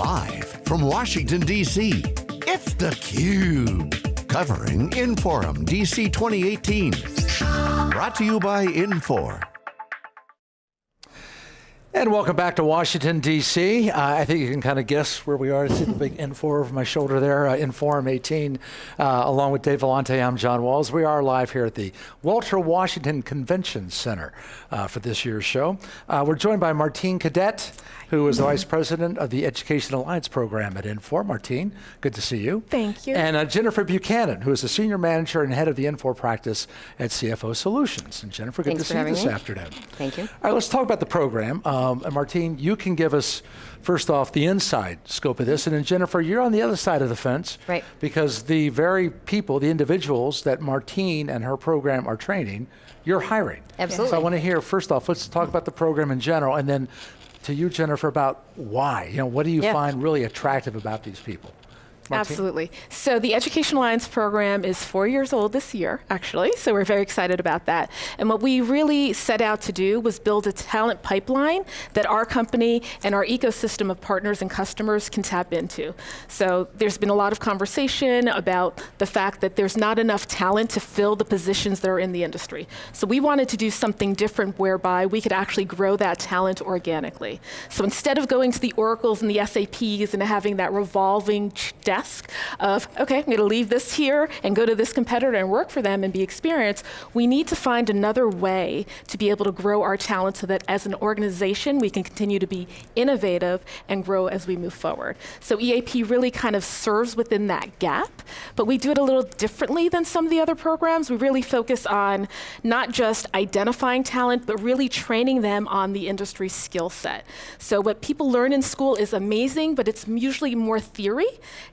Live from Washington, D.C., it's theCUBE. Covering Inforum DC 2018. Brought to you by Infor. And welcome back to Washington, D.C. Uh, I think you can kind of guess where we are. I see the big Infor over my shoulder there, uh, Inforum 18. Uh, along with Dave Vellante, I'm John Walls. We are live here at the Walter Washington Convention Center uh, for this year's show. Uh, we're joined by Martine Cadet, who is the Vice President of the Education Alliance Program at Infor. Martine, good to see you. Thank you. And uh, Jennifer Buchanan, who is the Senior Manager and Head of the Infor practice at CFO Solutions. And Jennifer, good Thanks to see you this me. afternoon. Thank you. All right, let's talk about the program. Um, and Martine, you can give us, first off, the inside scope of this, and then Jennifer, you're on the other side of the fence. Right. Because the very people, the individuals that Martine and her program are training, you're hiring. Absolutely. So I want to hear, first off, let's talk about the program in general, and then to you, Jennifer, about why. You know, what do you Yeah. find really attractive about these people? Absolutely. So the Education Alliance program is four years old this year, actually, so we're very excited about that. And what we really set out to do was build a talent pipeline that our company and our ecosystem of partners and customers can tap into. So there's been a lot of conversation about the fact that there's not enough talent to fill the positions that are in the industry. So we wanted to do something different whereby we could actually grow that talent organically. So instead of going to the Oracles and the SAPs and having that revolving ch- of, okay, I'm going to leave this here and go to this competitor and work for them and be experienced, we need to find another way to be able to grow our talent so that as an organization we can continue to be innovative and grow as we move forward. So EAP really kind of serves within that gap, but we do it a little differently than some of the other programs. We really focus on not just identifying talent, but really training them on the industry skill set. So what people learn in school is amazing, but it's usually more theory.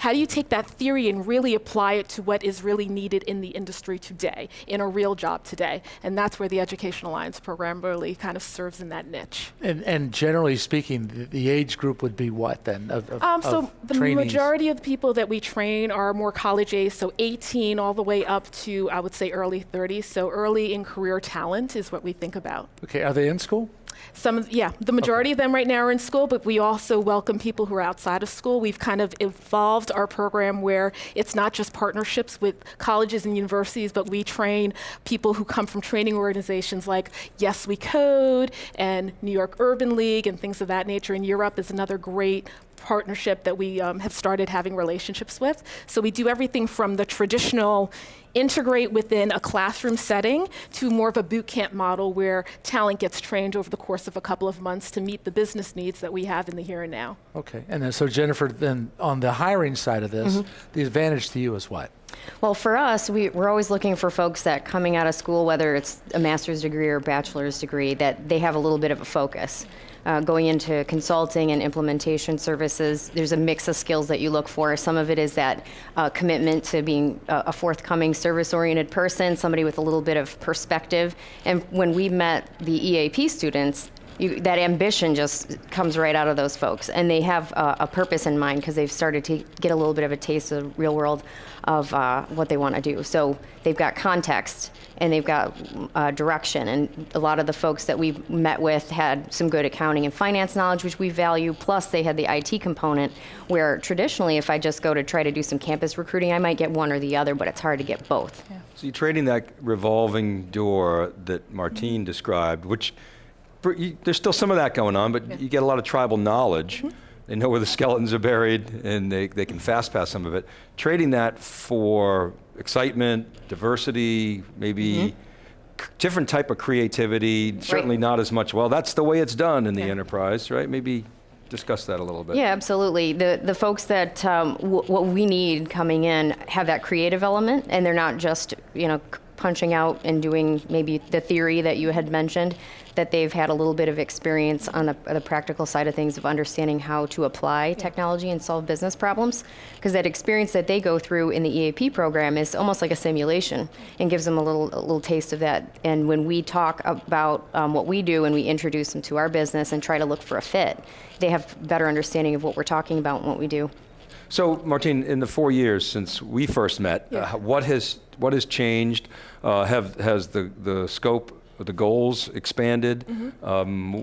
How do you take that theory and really apply it to what is really needed in the industry today, in a real job today? And that's where the Education Alliance program really kind of serves in that niche. And, and generally speaking, the, the age group would be what then? Of, of, Um, so the trainees? majority of the people that we train are more college age, so 18 all the way up to I would say early 30s. So early in career talent is what we think about. Okay, are they in school? Some, yeah, the majority of them right now are in school, but we also welcome people who are outside of school. We've kind of evolved our program where it's not just partnerships with colleges and universities, but we train people who come from training organizations like Yes We Code and New York Urban League and things of that nature. And Year Up is another great partnership that we um, have started having relationships with. So we do everything from the traditional integrate within a classroom setting to more of a boot camp model where talent gets trained over the course of a couple of months to meet the business needs that we have in the here and now. Okay, and then so Jennifer, then on the hiring side of this, the advantage to you is what? Well, for us, we, we're always looking for folks that coming out of school, whether it's a master's degree or a bachelor's degree, that they have a little bit of a focus. Uh, going into consulting and implementation services, there's a mix of skills that you look for. Some of it is that uh, commitment to being a, a forthcoming service-oriented person, somebody with a little bit of perspective. And when we met the EAP students, you, that ambition just comes right out of those folks, and they have uh, a purpose in mind because they've started to get a little bit of a taste of the real world of uh, what they want to do. So they've got context and they've got uh, direction, and a lot of the folks that we've met with had some good accounting and finance knowledge, which we value. Plus, they had the IT component, where traditionally, if I just go to try to do some campus recruiting, I might get one or the other, but it's hard to get both. So you're trading that revolving door that Martine described, which you- there's still some of that going on, but you get a lot of tribal knowledge. They know where the skeletons are buried, and they, they can fast pass some of it. Trading that for excitement, diversity, maybe c- different type of creativity, certainly not as much, well, that's the way it's done in the Yeah. enterprise, right? Maybe discuss that a little bit. Yeah, absolutely. The the folks that um, w- what we need coming in have that creative element, and they're not just you know punching out and doing maybe the theory that you had mentioned. That they've had a little bit of experience on the, the practical side of things of understanding how to apply technology and solve business problems. Because that experience that they go through in the EAP program is almost like a simulation and gives them a little a little taste of that. And when we talk about um, what we do and we introduce them to our business and try to look for a fit, they have better understanding of what we're talking about and what we do. So, Martine, in the four years since we first met, Yeah. uh, what has what has changed? Uh, have has the the scope the goals expanded. Mm-hmm. Um,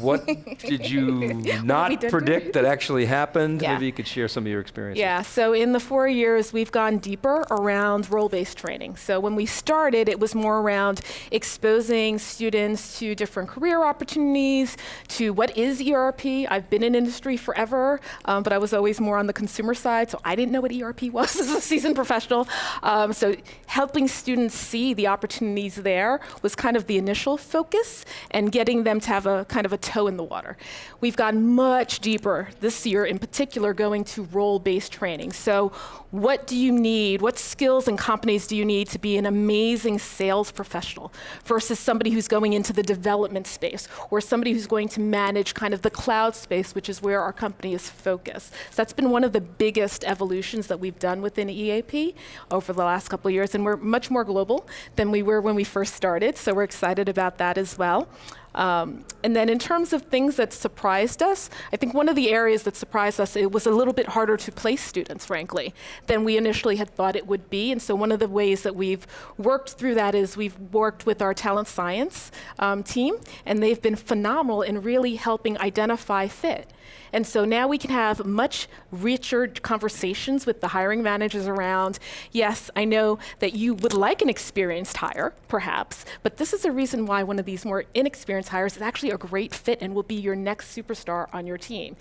what did you not predict that actually happened? Yeah. Maybe you could share some of your experiences. Yeah, so in the four years, we've gone deeper around role based training. So when we started, it was more around exposing students to different career opportunities, to what is ERP. I've been in industry forever, um, but I was always more on the consumer side, so I didn't know what ERP was as a seasoned professional. Um, so helping students see the opportunities there was kind of the initial focus and getting them to have a kind of a toe in the water. We've gone much deeper this year, in particular, going to role based training. So, what do you need? What skills and companies do you need to be an amazing sales professional versus somebody who's going into the development space or somebody who's going to manage kind of the cloud space, which is where our company is focused? So, that's been one of the biggest evolutions that we've done within EAP over the last couple of years, and we're much more global than we were when we first started. So, we're excited about that as well. Um, and then in terms of things that surprised us, I think one of the areas that surprised us, it was a little bit harder to place students, frankly, than we initially had thought it would be. And so one of the ways that we've worked through that is we've worked with our talent science um, team, and they've been phenomenal in really helping identify fit. And so now we can have much richer conversations with the hiring managers around, yes, I know that you would like an experienced hire, perhaps, but this is a reason why one of these more inexperienced hires is actually a great fit and will be your next superstar on your team.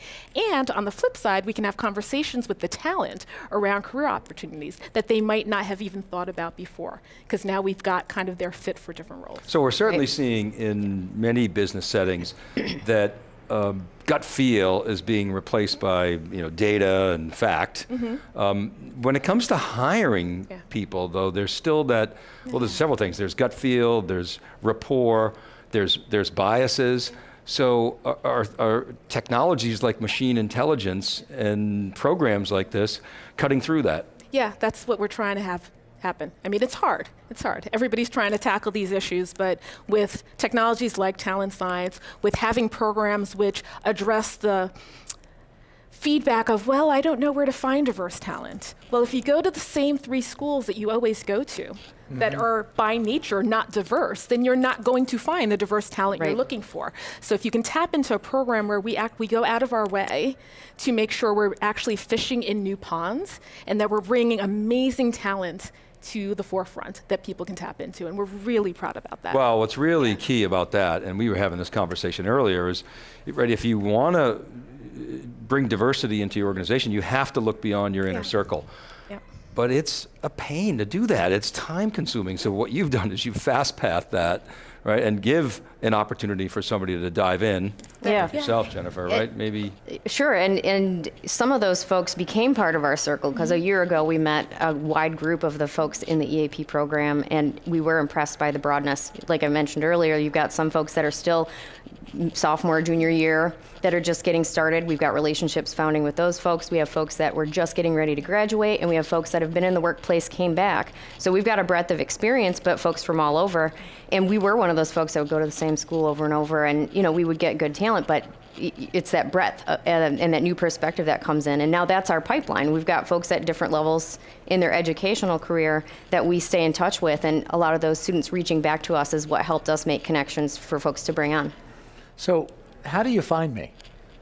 And on the flip side, we can have conversations with the talent around career opportunities that they might not have even thought about before, because now we've got kind of their fit for different roles. So we're certainly seeing in many business settings that um, gut feel is being replaced by you know data and fact. Um, when it comes to hiring Yeah. people, though, there's still that. Well, there's several things. There's gut feel. There's rapport. There's there's biases. So are, are technologies like machine intelligence and programs like this cutting through that? Yeah, that's what we're trying to have happen. I mean, it's hard. It's hard. Everybody's trying to tackle these issues, but with technologies like talent science, with having programs which address the feedback of, well, I don't know where to find diverse talent. Well, if you go to the same three schools that you always go to that mm-hmm. are by nature not diverse, then you're not going to find the diverse talent you're looking for. So if you can tap into a program where we act, we go out of our way to make sure we're actually fishing in new ponds and that we're bringing amazing talent to the forefront that people can tap into, and we're really proud about that. Well, what's really key about that, and we were having this conversation earlier, is right, if you want to uh, bring diversity into your organization, you have to look beyond your inner Yeah. circle. Yep. But it's a pain to do that. It's time consuming. So what you've done is you've fast path that, right, and give an opportunity for somebody to dive in. Yeah. like Yourself, Jennifer, right? Maybe. Sure, and, and some of those folks became part of our circle because a mm-hmm. year ago we met a wide group of the folks in the EAP program, and we were impressed by the broadness. Like I mentioned earlier, you've got some folks that are still sophomore, junior year that are just getting started. We've got relationships founding with those folks. We have folks that were just getting ready to graduate, and we have folks that have been in the workplace, came back. So we've got a breadth of experience, but folks from all over. And we were one of those folks that would go to the same school over and over, and you know we would get good talent, but it's that breadth uh, and that new perspective that comes in. And now that's our pipeline. We've got folks at different levels in their educational career that we stay in touch with, and a lot of those students reaching back to us is what helped us make connections for folks to bring on. So, how do you find me?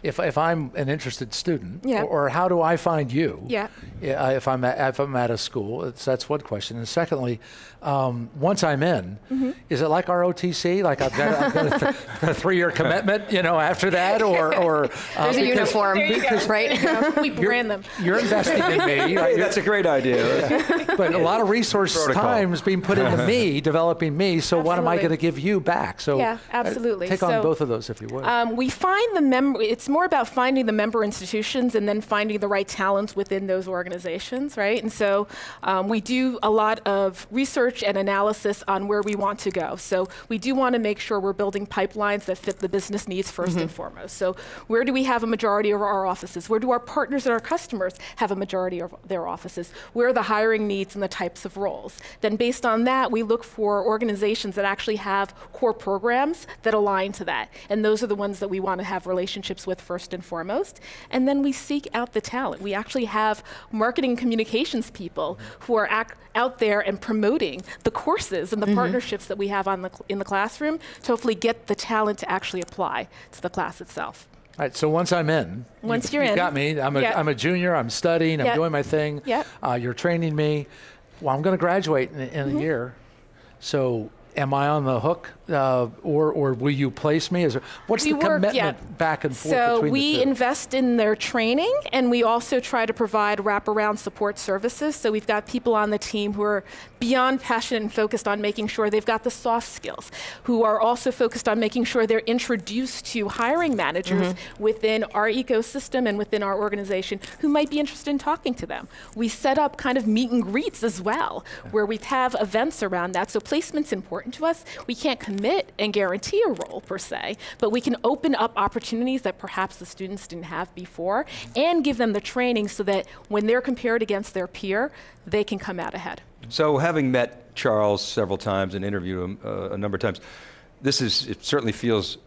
If, if I'm an interested student, Yeah. or, or how do I find you? Yeah. Yeah, If I'm at, if I'm at a school, it's, that's one question. And secondly, um, once I'm in, Mm-hmm. is it like ROTC? Like I've got, I've got a, th- a three-year commitment, you know, after that, or or uh, There's a uniform, There you go. right? we brand them. You're investing in me, right? that's a great idea. but a lot of resource Protocol. time is being put into me, developing me. So what am I going to give you back? So Yeah, uh, absolutely. take on So, both of those if you would. Um, we find the member, it's more about finding the member institutions and then finding the right talents within those organizations, right? And so um, we do a lot of research and analysis on where we want to go. So we do want to make sure we're building pipelines that fit the business needs 1st and foremost. So where do we have a majority of our offices? Where do our partners and our customers have a majority of their offices? Where are the hiring needs and the types of roles? Then based on that, we look for organizations that actually have core programs that align to that. And those are the ones that we want to have relationships with first and foremost. And then we seek out the talent. We actually have marketing communications people who are out there and promoting the courses and the partnerships that we have on the in the classroom to hopefully get the talent to actually apply to the class itself. All right, so once I'm in, Once you, you're you in. got me. I'm a, Yeah. am a junior. I'm studying. I'm Yeah. doing my thing. Yeah. Uh, you're training me. Well, I'm going to graduate in, in Mm-hmm. a year. So, am I on the hook, uh, or or will you place me? Is there, what's We the work- commitment yeah. back and forth So between we invest in their training, and we also try to provide wraparound support services. So we've got people on the team who are beyond passionate and focused on making sure they've got the soft skills, who are also focused on making sure they're introduced to hiring managers Mm-hmm. within our ecosystem and within our organization who might be interested in talking to them. We set up kind of meet and greets as well, where we have events around that. So placement's important to us. We can't commit and guarantee a role per se, but we can open up opportunities that perhaps the students didn't have before and give them the training so that when they're compared against their peer, they can come out ahead. So, having met Charles several times and interviewed him uh, a number of times, this is it certainly feels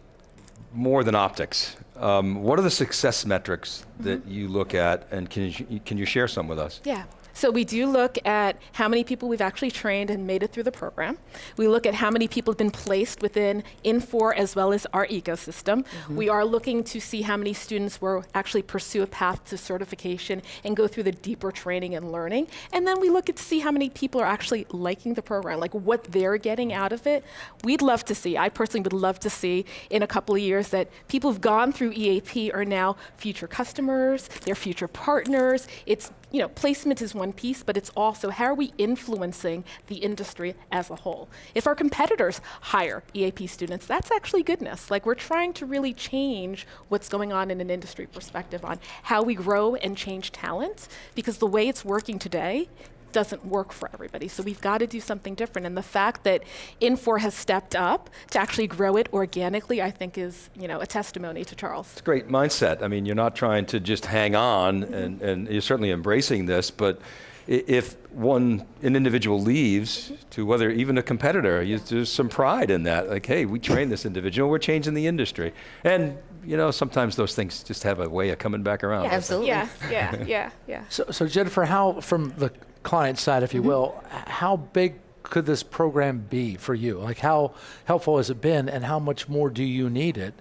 more than optics. Um, what are the success metrics that you look at, and can you, can you share some with us? Yeah. So we do look at how many people we've actually trained and made it through the program. We look at how many people have been placed within Infor as well as our ecosystem. Mm-hmm. We are looking to see how many students will actually pursue a path to certification and go through the deeper training and learning. And then we look at to see how many people are actually liking the program, like what they're getting out of it. We'd love to see, I personally would love to see in a couple of years that people who've gone through EAP are now future customers, they're future partners. It's you know, placement is one piece, but it's also how are we influencing the industry as a whole? If our competitors hire EAP students, that's actually goodness. Like we're trying to really change what's going on in an industry perspective on how we grow and change talent, because the way it's working today doesn't work for everybody. So we've got to do something different. And the fact that Infor has stepped up to actually grow it organically, I think is, you know, a testimony to Charles. It's a great mindset. I mean, you're not trying to just hang on, and, and you're certainly embracing this, but if one an individual leaves to whether even a competitor, you, there's some pride in that. Like, hey, we trained this individual, we're changing the industry, and you know sometimes those things just have a way of coming back around. Yeah, absolutely. Yeah, yeah, yeah, yeah. So, so Jennifer, how from the client side, if you Mm-hmm. will, how big could this program be for you? Like, how helpful has it been, and how much more do you need it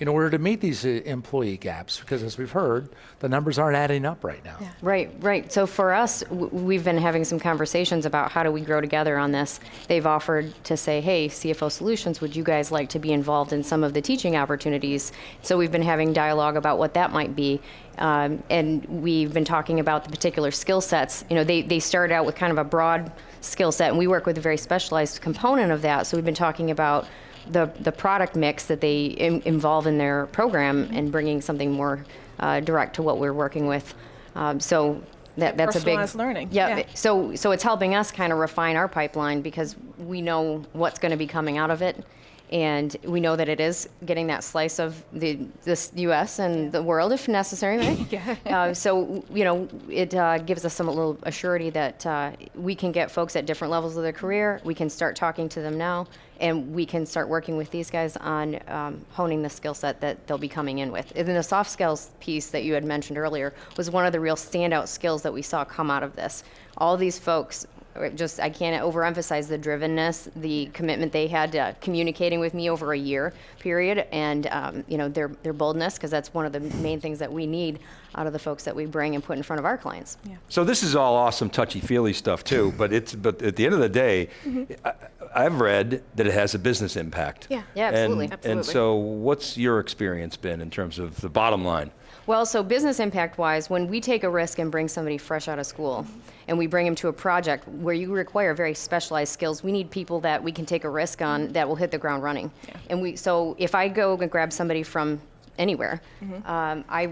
in order to meet these uh, employee gaps? Because as we've heard, the numbers aren't adding up right now. Right, right. So for us, we've been having some conversations about how do we grow together on this. They've offered to say, hey, CFO Solutions, would you guys like to be involved in some of the teaching opportunities? So we've been having dialogue about what that might be. Um, and we've been talking about the particular skill sets. You know, they, they started out with kind of a broad skill set, and we work with a very specialized component of that. So we've been talking about the, the product mix that they in, involve in their program and bringing something more uh, direct to what we're working with. Um, so that, that's a big Personalized learning, Yeah. yeah. So so it's helping us kind of refine our pipeline because we know what's going to be coming out of it, and we know that it is getting that slice of the this U.S. and the world if necessary, right? Yeah. Uh, so you know it uh, gives us some little assurity that uh, we can get folks at different levels of their career. We can start talking to them now, and we can start working with these guys on um, honing the skill set that they'll be coming in with. And then the soft skills piece that you had mentioned earlier was one of the real standout skills that we saw come out of this. All these folks just I can't overemphasize the drivenness, the commitment they had to communicating with me over a year period, and um, you know their their boldness because that's one of the main things that we need out of the folks that we bring and put in front of our clients. So this is all awesome, touchy-feely stuff too. But it's but at the end of the day, I, I've read that it has a business impact. Yeah. Yeah, absolutely. And, Absolutely. and so, what's your experience been in terms of the bottom line? Well, so business impact wise, when we take a risk and bring somebody fresh out of school and we bring them to a project where you require very specialized skills, we need people that we can take a risk on that will hit the ground running. Yeah. And we, so if I go and grab somebody from anywhere, um, I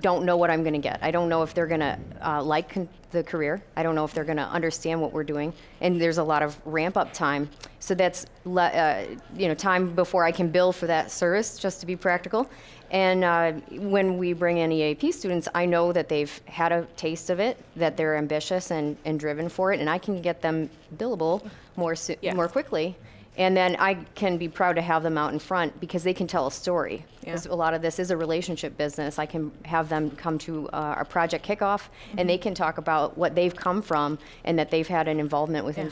don't know what I'm going to get. I don't know if they're going to uh, like the career. I don't know if they're going to understand what we're doing. And there's a lot of ramp up time. So that's uh, you know time before I can bill for that service, just to be practical. And uh, when we bring in EAP students, I know that they've had a taste of it, that they're ambitious and, and driven for it, and I can get them billable more so- Yeah. more quickly. And then I can be proud to have them out in front because they can tell a story. Yeah. A lot of this is a relationship business. I can have them come to uh, our project kickoff and they can talk about what they've come from and that they've had an involvement with Yeah.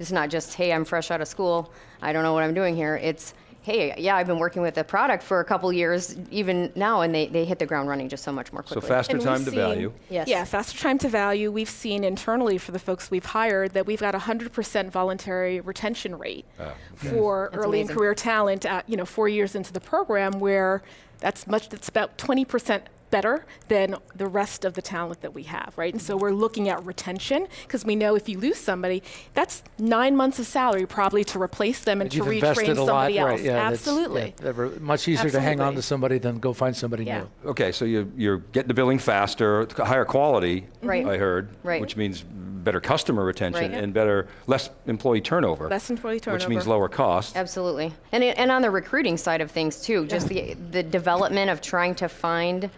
It's not just, hey, I'm fresh out of school. I don't know what I'm doing here. It's, hey, yeah, I've been working with the product for a couple years, even now, and they, they hit the ground running just so much more quickly. So faster And time to seen- value. Yes. Yeah, faster time to value. We've seen internally for the folks we've hired that we've got a 100% voluntary retention rate oh, mm-hmm. for That's early and amazing. career talent at, you know, four years into the program where that's much, that's about 20% better than the rest of the talent that we have, right? And so we're looking at retention because we know if you lose somebody, that's nine months of salary probably to replace them and to retrain invested a lot, somebody else. right? Yeah, Absolutely. yeah, much easier to hang on to somebody than go find somebody Yeah. new. Okay, so you, you're getting the billing faster, higher quality, Right. I heard, Right. which means better customer retention Right. and better, less employee turnover. Less employee turnover. Which means lower costs. Absolutely. And, and on the recruiting side of things too, just the, the development of trying to find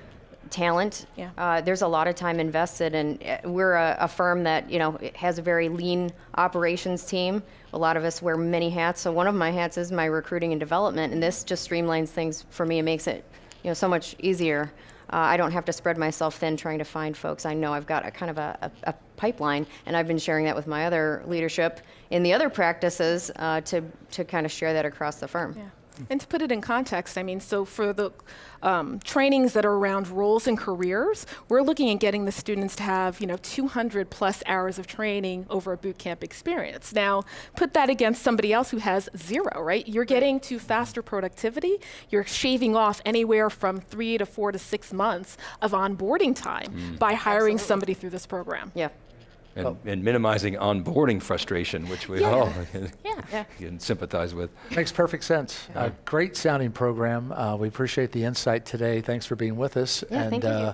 talent. Yeah. Uh, there's a lot of time invested and uh, we're a, a firm that, you know, has a very lean operations team. A lot of us wear many hats. So one of my hats is my recruiting and development and this just streamlines things for me and makes it, you know, so much easier. Uh, I don't have to spread myself thin trying to find folks. I know I've got a kind of a, a, a pipeline, and I've been sharing that with my other leadership in the other practices uh, to to kind of share that across the firm. Yeah. And to put it in context, I mean, so for the um, trainings that are around roles and careers, we're looking at getting the students to have, you know, 200 plus hours of training over a boot camp experience. Now, put that against somebody else who has zero, right? You're getting to faster productivity. You're shaving off anywhere from three to four to six months of onboarding time by hiring somebody through this program. Yeah. And, and minimizing onboarding frustration, which we Yeah. all can, Yeah. can sympathize with. Makes perfect sense. A great sounding program. Uh, we appreciate the insight today. Thanks for being with us. Yeah, and thank you. Uh,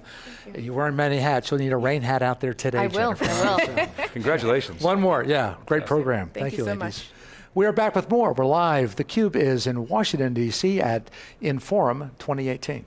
you are wearing many hats. You'll need a rain hat out there today. I will. Jennifer. I will. Congratulations. One more, yeah. Great program. Thank you so ladies. much. We are back with more. We're live. The Cube is in Washington, D.C. at Inforum 2018.